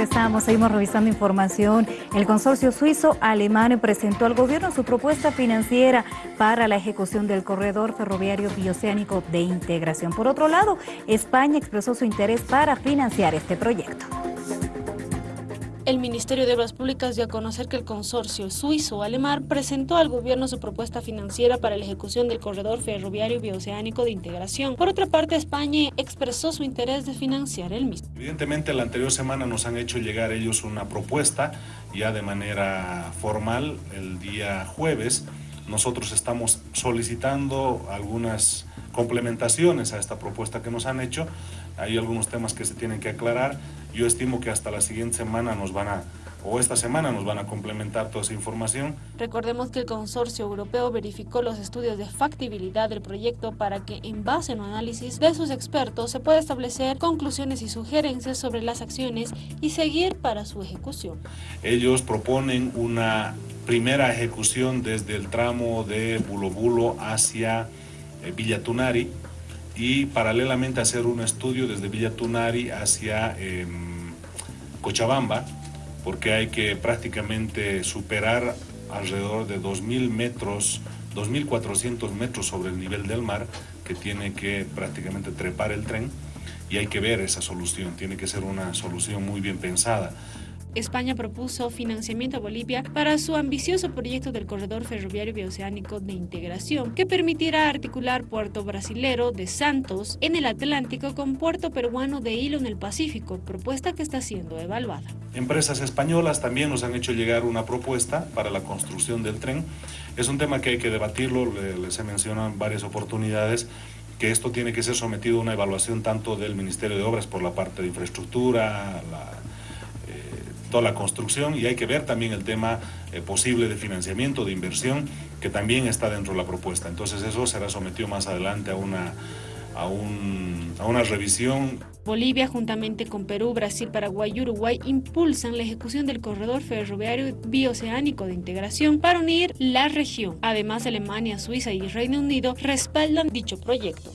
Regresamos, seguimos revisando información. El consorcio suizo-alemán presentó al gobierno su propuesta financiera para la ejecución del corredor ferroviario bioceánico de integración. Por otro lado, España expresó su interés para financiar este proyecto. El Ministerio de Obras Públicas dio a conocer que el consorcio suizo-alemán presentó al gobierno su propuesta financiera para la ejecución del corredor ferroviario bioceánico de integración. Por otra parte, España expresó su interés de financiar el mismo. Evidentemente, la anterior semana nos han hecho llegar ellos una propuesta ya de manera formal el día jueves. Nosotros estamos solicitando algunas complementaciones a esta propuesta que nos han hecho. Hay algunos temas que se tienen que aclarar yo estimo que hasta la siguiente semana nos van a, o esta semana nos van a complementar toda esa información. Recordemos que el consorcio europeo verificó los estudios de factibilidad del proyecto para que en base a un análisis de sus expertos se pueda establecer conclusiones y sugerencias sobre las acciones y seguir para su ejecución. Ellos proponen una primera ejecución desde el tramo de Bulobulo hacia eh, Villatunari, y paralelamente hacer un estudio desde Villa Tunari hacia em, Cochabamba, porque hay que prácticamente superar alrededor de 2.000 metros, 2.400 metros sobre el nivel del mar, que tiene que prácticamente trepar el tren, y hay que ver esa solución, tiene que ser una solución muy bien pensada. España propuso financiamiento a Bolivia para su ambicioso proyecto del corredor ferroviario bioceánico de integración, que permitirá articular puerto brasilero de Santos en el Atlántico con puerto peruano de Hilo en el Pacífico, propuesta que está siendo evaluada. Empresas españolas también nos han hecho llegar una propuesta para la construcción del tren. Es un tema que hay que debatirlo, les he mencionado en varias oportunidades, que esto tiene que ser sometido a una evaluación tanto del Ministerio de Obras por la parte de infraestructura, la toda la construcción y hay que ver también el tema eh, posible de financiamiento, de inversión, que también está dentro de la propuesta. Entonces eso será sometido más adelante a una, a, a una revisión. Bolivia, juntamente con Perú, Brasil, Paraguay y Uruguay, impulsan la ejecución del corredor ferroviario bioceánico de integración para unir la región. Además, Alemania, Suiza y Reino Unido respaldan dicho proyecto.